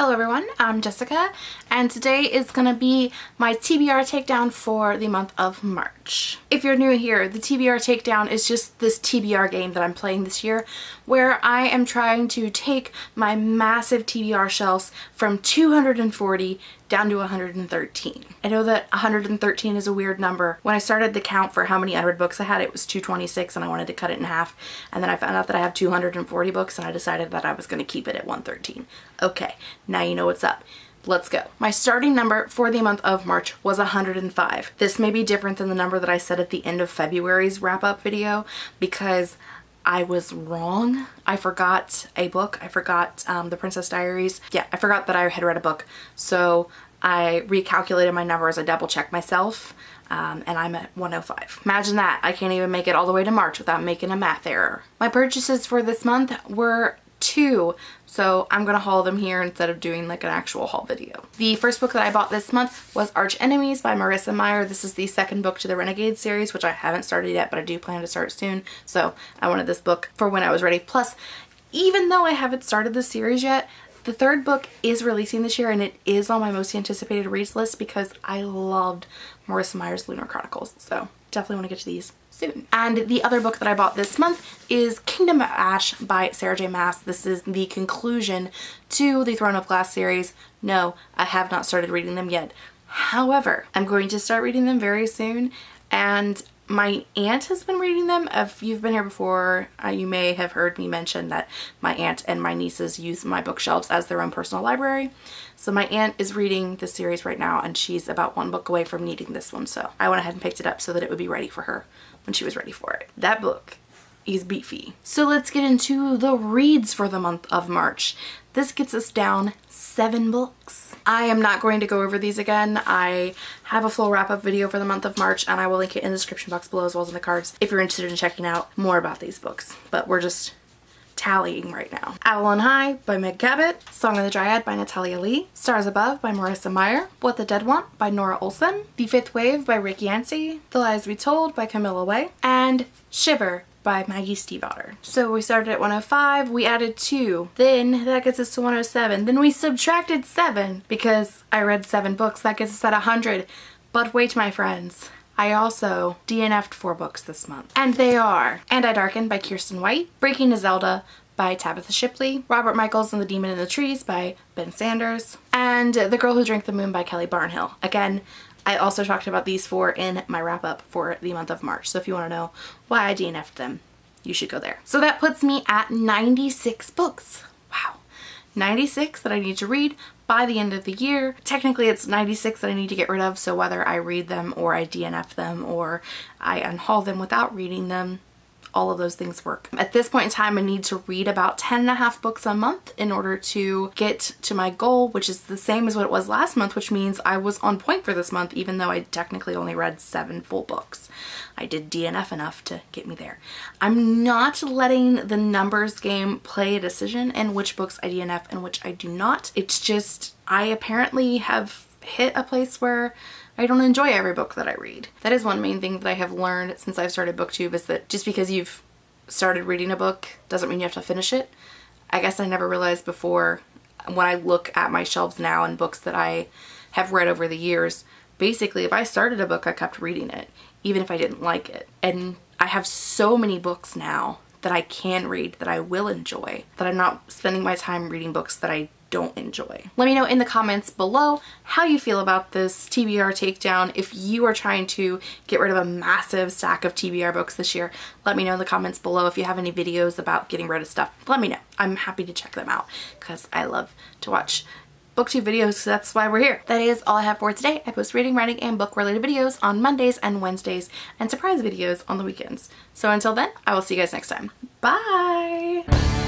Hello everyone, I'm Jessica and today is going to be my TBR takedown for the month of March. If you're new here, the TBR takedown is just this TBR game that I'm playing this year where I am trying to take my massive TBR shelves from 240 down to 113. I know that 113 is a weird number. When I started the count for how many unread books I had, it was 226 and I wanted to cut it in half. And then I found out that I have 240 books and I decided that I was going to keep it at 113. Okay, now you know what's up. Let's go. My starting number for the month of March was 105. This may be different than the number that I said at the end of February's wrap-up video because I was wrong. I forgot a book. I forgot um, The Princess Diaries. Yeah, I forgot that I had read a book. So I recalculated my numbers. I double checked myself. Um, and I'm at 105. Imagine that. I can't even make it all the way to March without making a math error. My purchases for this month were two so I'm gonna haul them here instead of doing like an actual haul video. The first book that I bought this month was Arch Enemies by Marissa Meyer. This is the second book to the Renegade series which I haven't started yet but I do plan to start soon so I wanted this book for when I was ready. Plus even though I haven't started the series yet the third book is releasing this year and it is on my most anticipated reads list because I loved Marissa Meyer's Lunar Chronicles so definitely want to get to these soon. And the other book that I bought this month is Kingdom of Ash by Sarah J Maas. This is the conclusion to the Throne of Glass series. No, I have not started reading them yet. However, I'm going to start reading them very soon and my aunt has been reading them. If you've been here before, uh, you may have heard me mention that my aunt and my nieces use my bookshelves as their own personal library. So my aunt is reading the series right now and she's about one book away from needing this one. So I went ahead and picked it up so that it would be ready for her when she was ready for it. That book is beefy. So let's get into the reads for the month of March. This gets us down seven books. I am not going to go over these again. I have a full wrap-up video for the month of March and I will link it in the description box below as well as in the cards if you're interested in checking out more about these books. But we're just tallying right now. Avalon High by Meg Cabot, Song of the Dryad by Natalia Leigh, Stars Above by Marissa Meyer, What the Dead Want by Nora Olson, The Fifth Wave by Rick Yancey, The Lies We Told by Camilla Way, and Shiver by Maggie Stiefvater. So we started at 105, we added 2, then that gets us to 107, then we subtracted 7 because I read 7 books, that gets us at 100. But wait my friends, I also DNF'd four books this month. And they are And I Darken by Kiersten White, Breaking a Zelda by Tabitha Shipley, Robert Michaels and the Demon in the Trees by Ben Sanders, and The Girl Who Drank the Moon by Kelly Barnhill. Again, I also talked about these four in my wrap up for the month of March. So if you want to know why I DNF'd them, you should go there. So that puts me at 96 books. Wow. 96 that I need to read by the end of the year. Technically it's 96 that I need to get rid of so whether I read them or I DNF them or I unhaul them without reading them all of those things work. At this point in time, I need to read about 10 and a half books a month in order to get to my goal, which is the same as what it was last month, which means I was on point for this month, even though I technically only read seven full books. I did DNF enough to get me there. I'm not letting the numbers game play a decision in which books I DNF and which I do not. It's just, I apparently have hit a place where I don't enjoy every book that I read. That is one main thing that I have learned since I've started booktube is that just because you've started reading a book doesn't mean you have to finish it. I guess I never realized before when I look at my shelves now and books that I have read over the years, basically if I started a book I kept reading it even if I didn't like it. And I have so many books now that I can read that I will enjoy that I'm not spending my time reading books that I don't enjoy. Let me know in the comments below how you feel about this TBR takedown. If you are trying to get rid of a massive stack of TBR books this year, let me know in the comments below. If you have any videos about getting rid of stuff, let me know. I'm happy to check them out because I love to watch booktube videos so that's why we're here. That is all I have for today. I post reading, writing, and book related videos on Mondays and Wednesdays and surprise videos on the weekends. So until then, I will see you guys next time. Bye!